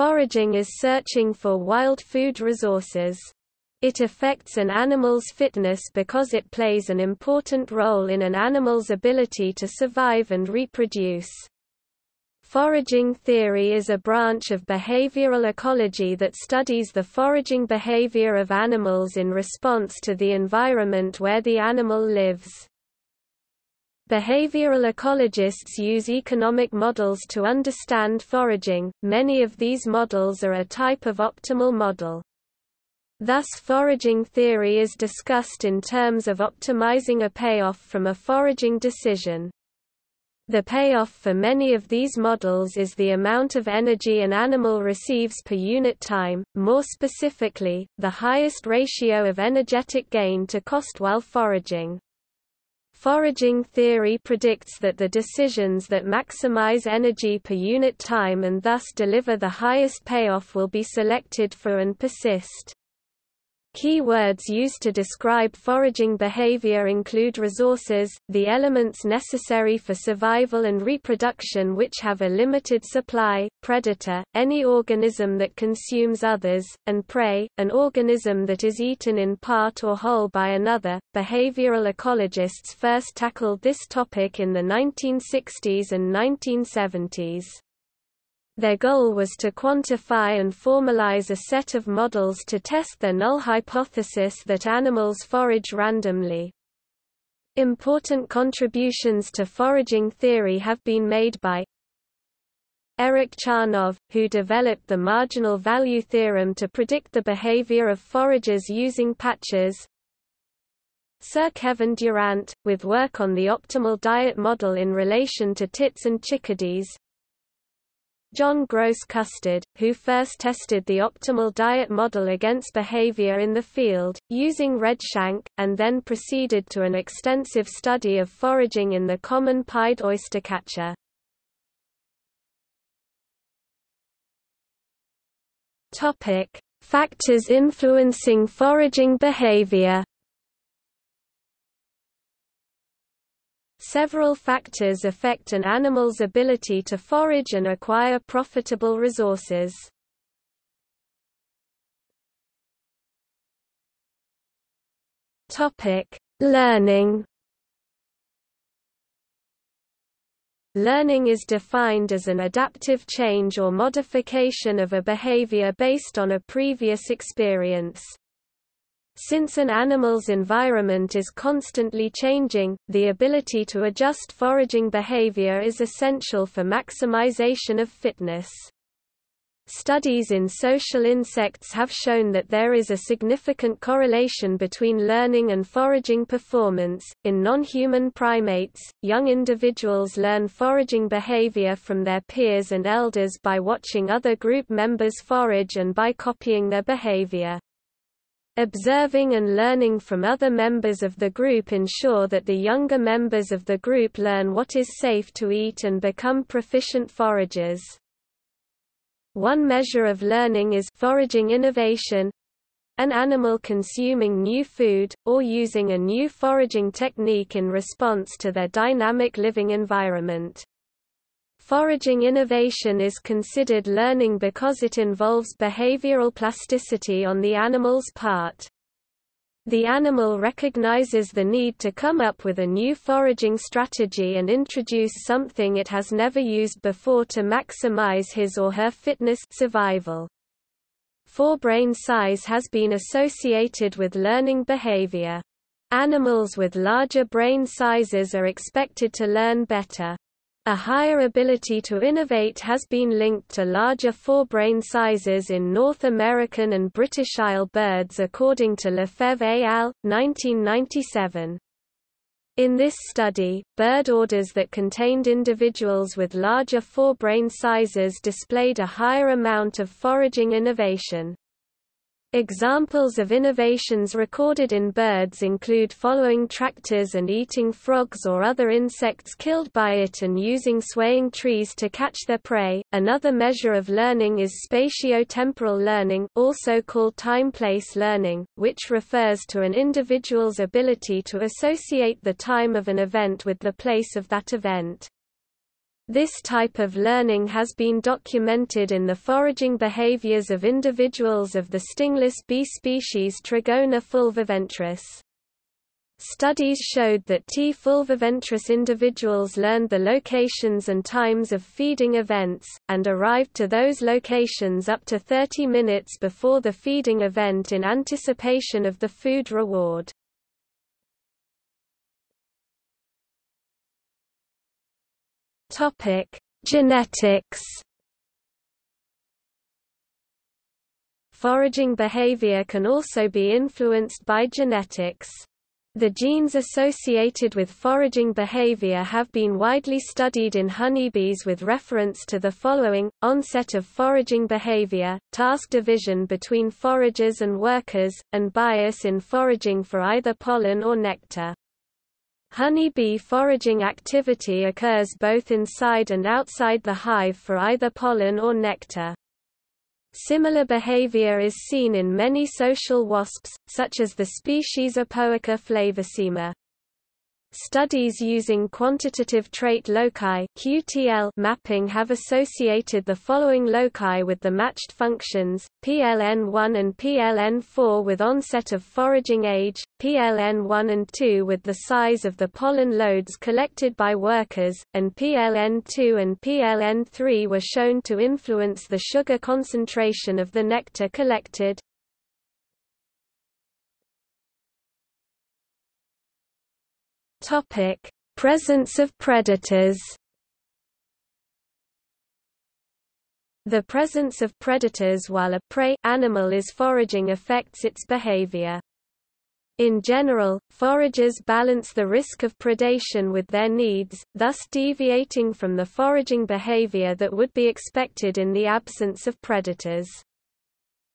Foraging is searching for wild food resources. It affects an animal's fitness because it plays an important role in an animal's ability to survive and reproduce. Foraging theory is a branch of behavioral ecology that studies the foraging behavior of animals in response to the environment where the animal lives. Behavioral ecologists use economic models to understand foraging. Many of these models are a type of optimal model. Thus foraging theory is discussed in terms of optimizing a payoff from a foraging decision. The payoff for many of these models is the amount of energy an animal receives per unit time, more specifically, the highest ratio of energetic gain to cost while foraging. Foraging theory predicts that the decisions that maximize energy per unit time and thus deliver the highest payoff will be selected for and persist. Key words used to describe foraging behavior include resources, the elements necessary for survival and reproduction which have a limited supply, predator, any organism that consumes others, and prey, an organism that is eaten in part or whole by another. Behavioral ecologists first tackled this topic in the 1960s and 1970s. Their goal was to quantify and formalize a set of models to test the null hypothesis that animals forage randomly. Important contributions to foraging theory have been made by Eric Charnov, who developed the marginal value theorem to predict the behavior of foragers using patches, Sir Kevin Durant, with work on the optimal diet model in relation to tits and chickadees, John Goss-Custard, who first tested the optimal diet model against behavior in the field, using redshank, and then proceeded to an extensive study of foraging in the common pied oystercatcher. Factors influencing foraging behavior Several factors affect an animal's ability to forage and acquire profitable resources. Topic: Learning. Learning is defined as an adaptive change or modification of a behavior based on a previous experience. Since an animal's environment is constantly changing, the ability to adjust foraging behavior is essential for maximization of fitness. Studies in social insects have shown that there is a significant correlation between learning and foraging performance. In non-human primates, young individuals learn foraging behavior from their peers and elders by watching other group members forage and by copying their behavior. Observing and learning from other members of the group ensure that the younger members of the group learn what is safe to eat and become proficient foragers. One measure of learning is foraging innovation, an animal consuming new food, or using a new foraging technique in response to their dynamic living environment. Foraging innovation is considered learning because it involves behavioral plasticity on the animal's part. The animal recognizes the need to come up with a new foraging strategy and introduce something it has never used before to maximize his or her fitness survival. Forebrain size has been associated with learning behavior. Animals with larger brain sizes are expected to learn better. A higher ability to innovate has been linked to larger forebrain sizes in North American and British Isle birds according to Lefebvre et al., 1997. In this study, bird orders that contained individuals with larger forebrain sizes displayed a higher amount of foraging innovation. Examples of innovations recorded in birds include following tractors and eating frogs or other insects killed by it and using swaying trees to catch their prey. Another measure of learning is spatio-temporal learning, also called time-place learning, which refers to an individual's ability to associate the time of an event with the place of that event. This type of learning has been documented in the foraging behaviors of individuals of the stingless bee species Trigona fulviventris. Studies showed that T. fulviventris individuals learned the locations and times of feeding events, and arrived to those locations up to 30 minutes before the feeding event in anticipation of the food reward. Topic: Genetics. Foraging behavior can also be influenced by genetics. The genes associated with foraging behavior have been widely studied in honeybees with reference to the following, onset of foraging behavior, task division between foragers and workers, and bias in foraging for either pollen or nectar. Honey-bee foraging activity occurs both inside and outside the hive for either pollen or nectar. Similar behavior is seen in many social wasps, such as the species Apoica flavissima. Studies using quantitative trait loci (QTL) mapping have associated the following loci with the matched functions: PLN1 and PLN4 with onset of foraging age, PLN1 and 2 with the size of the pollen loads collected by workers, and PLN2 and PLN3 were shown to influence the sugar concentration of the nectar collected. Topic: Presence of predators. The presence of predators while a prey animal is foraging affects its behavior. In general, foragers balance the risk of predation with their needs, thus deviating from the foraging behavior that would be expected in the absence of predators.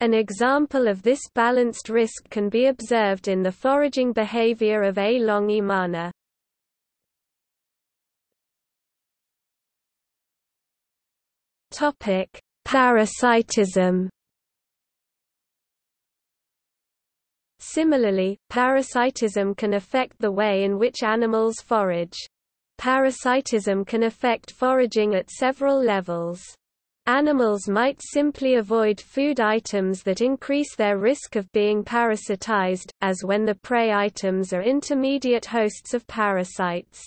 An example of this balanced risk can be observed in the foraging behavior of A. longimana. Topic: Parasitism. Similarly, parasitism can affect the way in which animals forage. Parasitism can affect foraging at several levels. Animals might simply avoid food items that increase their risk of being parasitized, as when the prey items are intermediate hosts of parasites.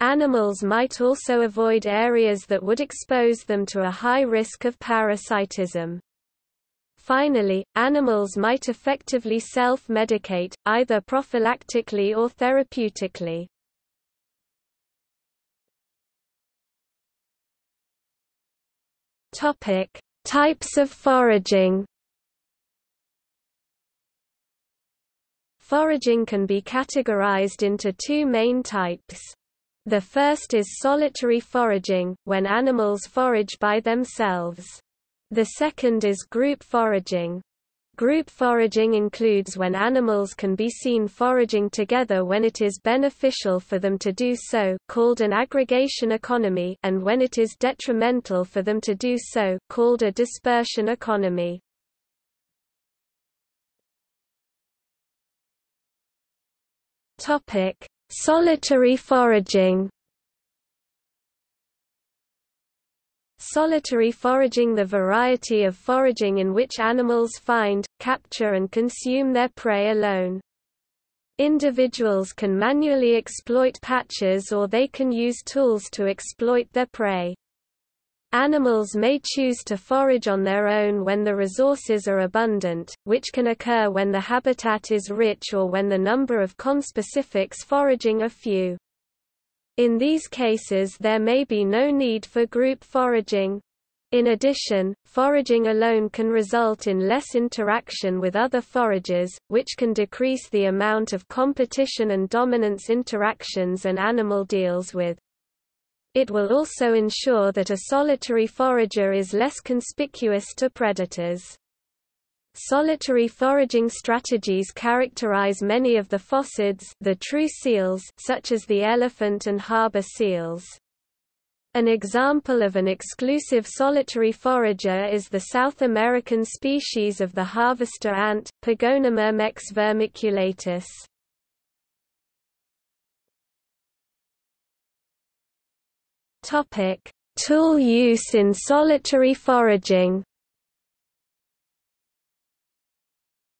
Animals might also avoid areas that would expose them to a high risk of parasitism. Finally, animals might effectively self-medicate, either prophylactically or therapeutically. Topic: Types of foraging. Foraging can be categorized into two main types. The first is solitary foraging, when animals forage by themselves. The second is group foraging. Group foraging includes when animals can be seen foraging together when it is beneficial for them to do so called an aggregation economy and when it is detrimental for them to do so called a dispersion economy. Topic: Solitary foraging Solitary foraging The variety of foraging in which animals find, capture and consume their prey alone. Individuals can manually exploit patches or they can use tools to exploit their prey. Animals may choose to forage on their own when the resources are abundant, which can occur when the habitat is rich or when the number of conspecifics foraging are few. In these cases there may be no need for group foraging. In addition, foraging alone can result in less interaction with other foragers, which can decrease the amount of competition and dominance interactions an animal deals with. It will also ensure that a solitary forager is less conspicuous to predators. Solitary foraging strategies characterize many of the phocids the true seals such as the elephant and harbor seals. An example of an exclusive solitary forager is the South American species of the harvester ant, Pogonomyrmex vermiculatus. Topic: Tool use in solitary foraging.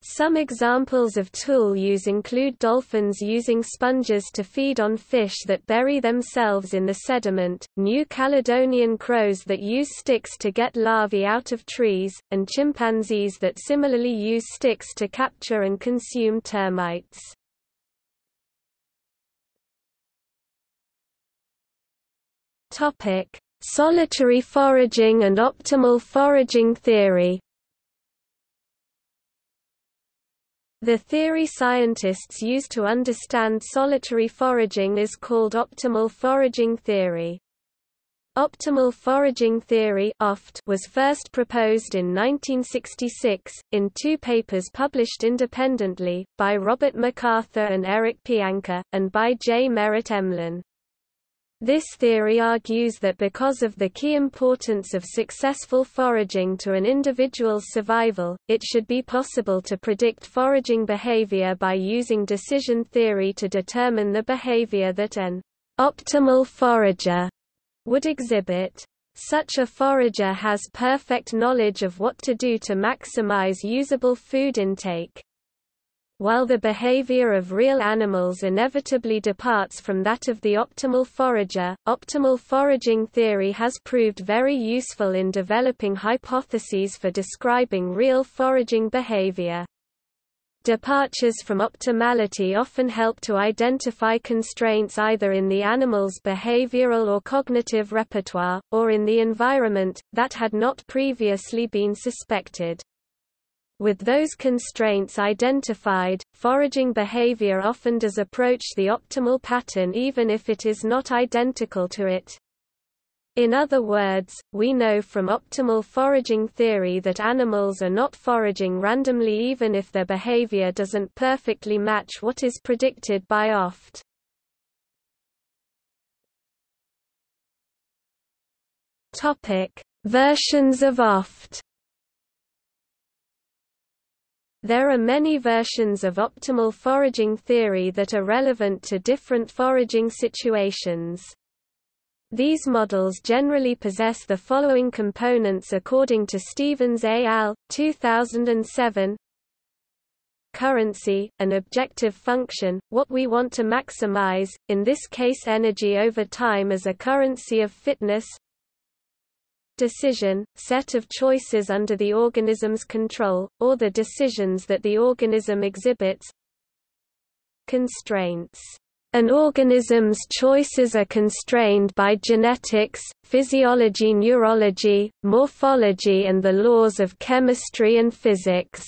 Some examples of tool use include dolphins using sponges to feed on fish that bury themselves in the sediment, New Caledonian crows that use sticks to get larvae out of trees, and chimpanzees that similarly use sticks to capture and consume termites. Solitary foraging and optimal foraging theory The theory scientists use to understand solitary foraging is called optimal foraging theory. Optimal foraging theory was first proposed in 1966, in two papers published independently, by Robert MacArthur and Eric Pianka, and by J. Merritt Emlen. This theory argues that because of the key importance of successful foraging to an individual's survival, it should be possible to predict foraging behavior by using decision theory to determine the behavior that an optimal forager would exhibit. Such a forager has perfect knowledge of what to do to maximize usable food intake. While the behavior of real animals inevitably departs from that of the optimal forager, optimal foraging theory has proved very useful in developing hypotheses for describing real foraging behavior. Departures from optimality often help to identify constraints either in the animal's behavioral or cognitive repertoire, or in the environment, that had not previously been suspected. With those constraints identified, foraging behavior often does approach the optimal pattern even if it is not identical to it. In other words, we know from optimal foraging theory that animals are not foraging randomly even if their behavior doesn't perfectly match what is predicted by OFT. Versions of OFT There are many versions of optimal foraging theory that are relevant to different foraging situations. These models generally possess the following components according to Stevens et al., 2007 Currency, an objective function, what we want to maximize, in this case energy over time as a currency of fitness decision, set of choices under the organism's control, or the decisions that the organism exhibits Constraints. An organism's choices are constrained by genetics, physiology neurology, morphology and the laws of chemistry and physics.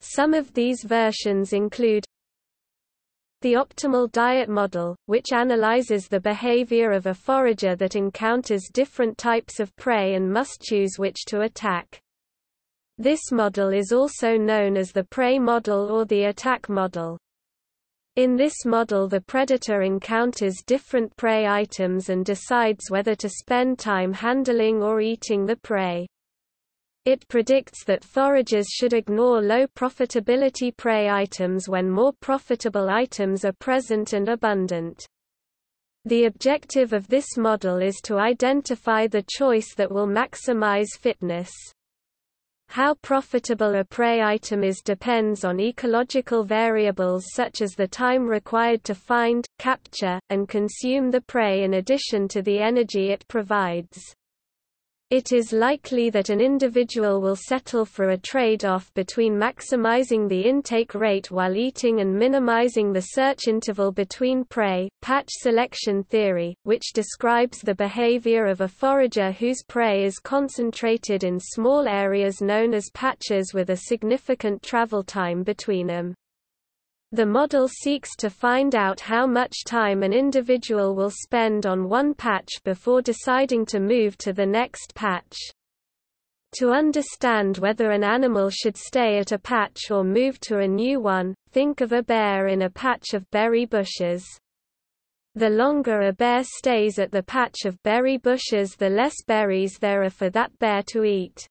Some of these versions include the optimal diet model, which analyzes the behavior of a forager that encounters different types of prey and must choose which to attack. This model is also known as the prey model or the attack model. In this model the predator encounters different prey items and decides whether to spend time handling or eating the prey. It predicts that foragers should ignore low profitability prey items when more profitable items are present and abundant. The objective of this model is to identify the choice that will maximize fitness. How profitable a prey item is depends on ecological variables such as the time required to find, capture, and consume the prey in addition to the energy it provides. It is likely that an individual will settle for a trade-off between maximizing the intake rate while eating and minimizing the search interval between prey. Patch selection theory, which describes the behavior of a forager whose prey is concentrated in small areas known as patches with a significant travel time between them. The model seeks to find out how much time an individual will spend on one patch before deciding to move to the next patch. To understand whether an animal should stay at a patch or move to a new one, think of a bear in a patch of berry bushes. The longer a bear stays at the patch of berry bushes the less berries there are for that bear to eat.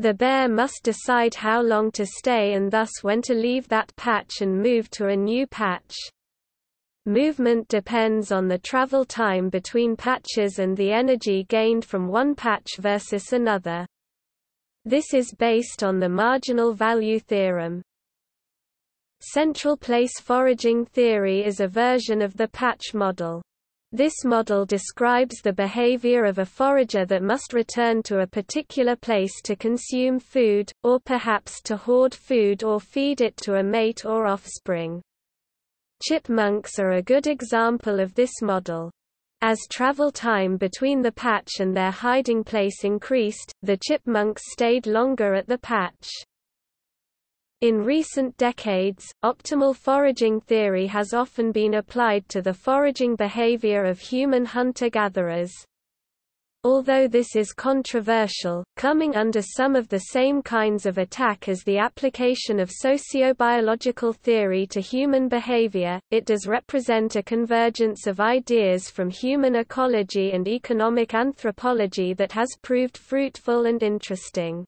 The bear must decide how long to stay and thus when to leave that patch and move to a new patch. Movement depends on the travel time between patches and the energy gained from one patch versus another. This is based on the marginal value theorem. Central place foraging theory is a version of the patch model. This model describes the behavior of a forager that must return to a particular place to consume food, or perhaps to hoard food or feed it to a mate or offspring. Chipmunks are a good example of this model. As travel time between the patch and their hiding place increased, the chipmunks stayed longer at the patch. In recent decades, optimal foraging theory has often been applied to the foraging behavior of human hunter-gatherers. Although this is controversial, coming under some of the same kinds of attack as the application of sociobiological theory to human behavior, it does represent a convergence of ideas from human ecology and economic anthropology that has proved fruitful and interesting.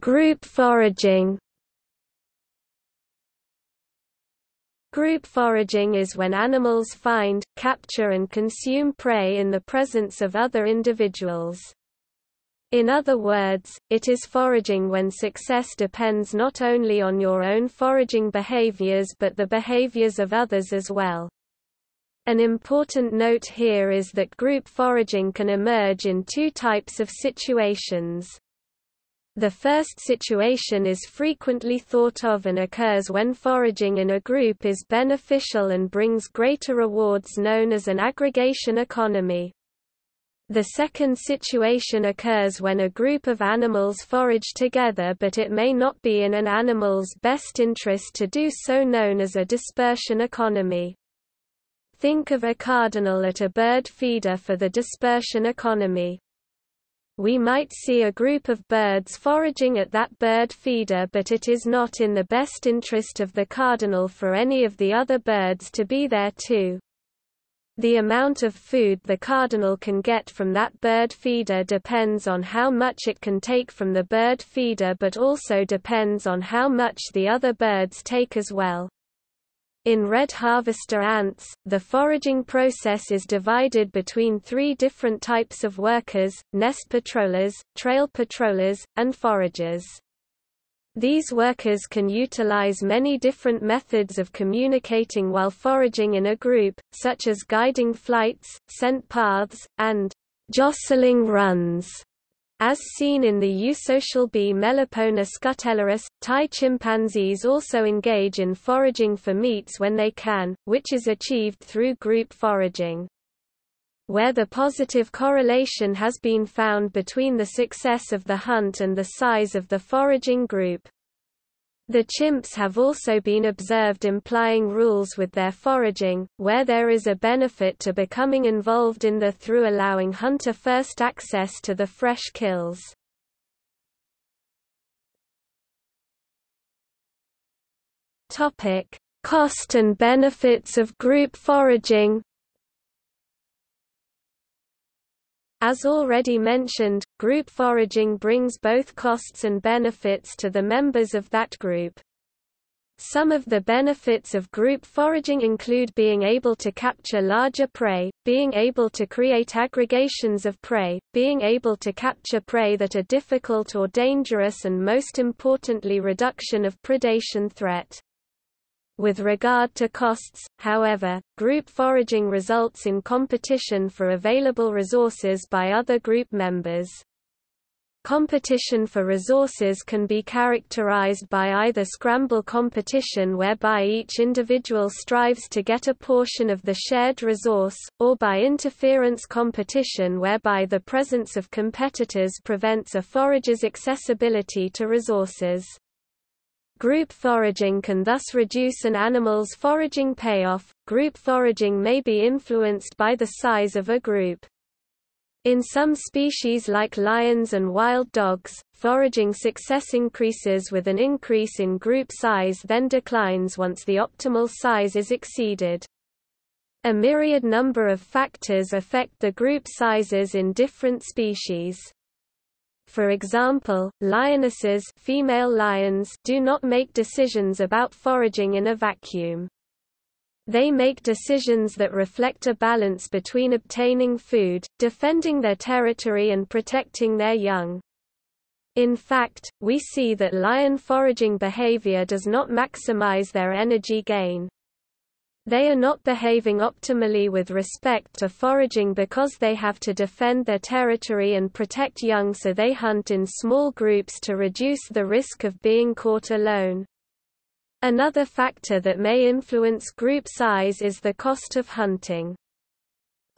Group foraging Group foraging is when animals find, capture and consume prey in the presence of other individuals. In other words, it is foraging when success depends not only on your own foraging behaviors but the behaviors of others as well. An important note here is that group foraging can emerge in two types of situations. The first situation is frequently thought of and occurs when foraging in a group is beneficial and brings greater rewards known as an aggregation economy. The second situation occurs when a group of animals forage together but it may not be in an animal's best interest to do so known as a dispersion economy. Think of a cardinal at a bird feeder for the dispersion economy we might see a group of birds foraging at that bird feeder but it is not in the best interest of the cardinal for any of the other birds to be there too. The amount of food the cardinal can get from that bird feeder depends on how much it can take from the bird feeder but also depends on how much the other birds take as well. In red harvester ants, the foraging process is divided between three different types of workers, nest patrollers, trail patrollers, and foragers. These workers can utilize many different methods of communicating while foraging in a group, such as guiding flights, scent paths, and jostling runs. As seen in the eusocial bee Melipona scutellaris, Tai chimpanzees also engage in foraging for meats when they can, which is achieved through group foraging. Where the positive correlation has been found between the success of the hunt and the size of the foraging group. The chimps have also been observed implying rules with their foraging, where there is a benefit to becoming involved in the through allowing hunter first access to the fresh kills. Topic: Cost and benefits of group foraging As already mentioned, group foraging brings both costs and benefits to the members of that group. Some of the benefits of group foraging include being able to capture larger prey, being able to create aggregations of prey, being able to capture prey that are difficult or dangerous and most importantly reduction of predation threat. With regard to costs, however, group foraging results in competition for available resources by other group members. Competition for resources can be characterized by either scramble competition whereby each individual strives to get a portion of the shared resource, or by interference competition whereby the presence of competitors prevents a forager's accessibility to resources. Group foraging can thus reduce an animal's foraging payoff. Group foraging may be influenced by the size of a group. In some species like lions and wild dogs, foraging success increases with an increase in group size then declines once the optimal size is exceeded. A myriad number of factors affect the group sizes in different species. For example, lionesses female lions do not make decisions about foraging in a vacuum. They make decisions that reflect a balance between obtaining food, defending their territory and protecting their young. In fact, we see that lion foraging behavior does not maximize their energy gain. They are not behaving optimally with respect to foraging because they have to defend their territory and protect young so they hunt in small groups to reduce the risk of being caught alone. Another factor that may influence group size is the cost of hunting.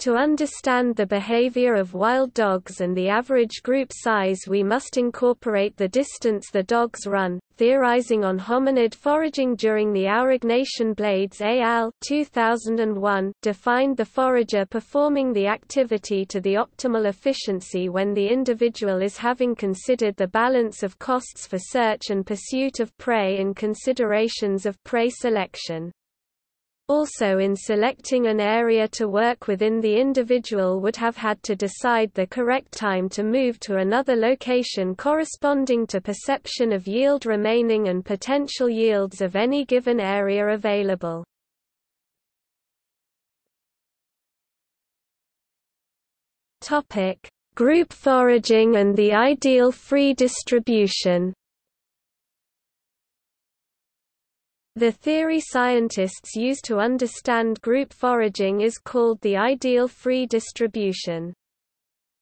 To understand the behavior of wild dogs and the average group size we must incorporate the distance the dogs run. Theorizing on hominid foraging during the Aurignacian Blades al. 2001 defined the forager performing the activity to the optimal efficiency when the individual is having considered the balance of costs for search and pursuit of prey and considerations of prey selection. Also in selecting an area to work within the individual would have had to decide the correct time to move to another location corresponding to perception of yield remaining and potential yields of any given area available. Group foraging and the ideal free distribution The theory scientists use to understand group foraging is called the ideal free distribution.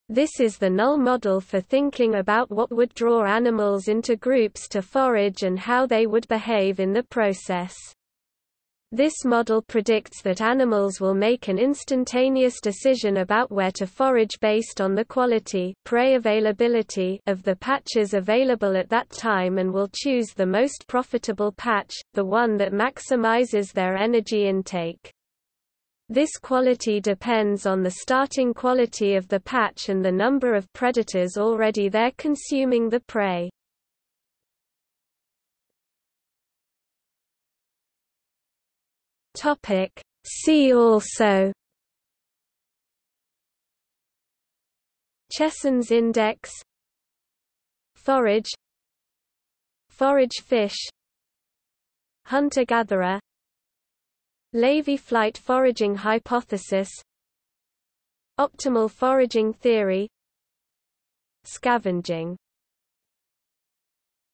This is the null model for thinking about what would draw animals into groups to forage and how they would behave in the process. This model predicts that animals will make an instantaneous decision about where to forage based on the quality prey availability of the patches available at that time and will choose the most profitable patch, the one that maximizes their energy intake. This quality depends on the starting quality of the patch and the number of predators already there consuming the prey. Topic. See also Chesson's index Forage Forage fish Hunter-gatherer Levy flight foraging hypothesis Optimal foraging theory Scavenging